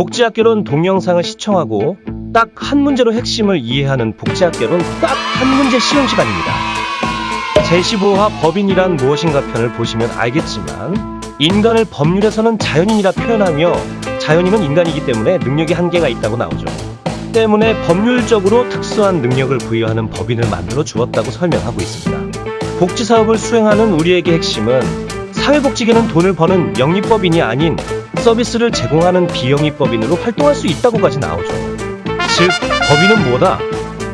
복지학개론 동영상을 시청하고 딱 한 문제로 핵심을 이해하는 복지학개론 딱 한 문제 시험 시간입니다. 제15화 법인이란 무엇인가 편을 보시면 알겠지만 인간을 법률에서는 자연인이라 표현하며 자연인은 인간이기 때문에 능력이 한계가 있다고 나오죠. 때문에 법률적으로 특수한 능력을 부여하는 법인을 만들어 주었다고 설명하고 있습니다. 복지사업을 수행하는 우리에게 핵심은 사회복지계는 돈을 버는 영리법인이 아닌 서비스를 제공하는 비영리법인으로 활동할 수 있다고까지 나오죠. 즉, 법인은 뭐다?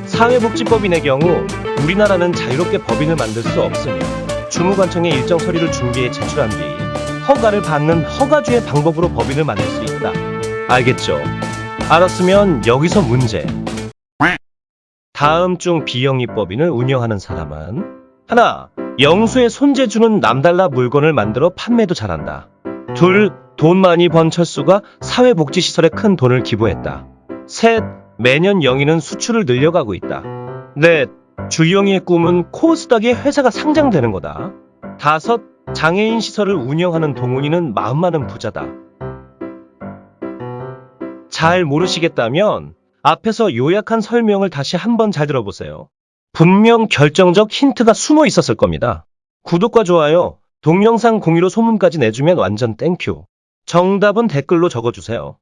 사회복지법인의 경우 우리나라는 자유롭게 법인을 만들 수 없으며 주무관청에 일정 서류를 준비해 제출한 뒤 허가를 받는 허가주의 방법으로 법인을 만들 수 있다. 알겠죠? 알았으면 여기서 문제. 다음 중 비영리법인을 운영하는 사람은 하나, 영수의 손재주는 남달라 물건을 만들어 판매도 잘한다. 둘, 돈 많이 번 철수가 사회복지시설에 큰 돈을 기부했다. 셋, 매년 영희는 수출을 늘려가고 있다. 넷, 주영이의 꿈은 코스닥에 회사가 상장되는 거다. 다섯, 장애인 시설을 운영하는 동훈이는 마음 많은 부자다. 잘 모르시겠다면 앞에서 요약한 설명을 다시 한번 잘 들어보세요. 분명 결정적 힌트가 숨어 있었을 겁니다. 구독과 좋아요, 동영상 공유로 소문까지 내주면 완전 thank you. 정답은 댓글로 적어주세요.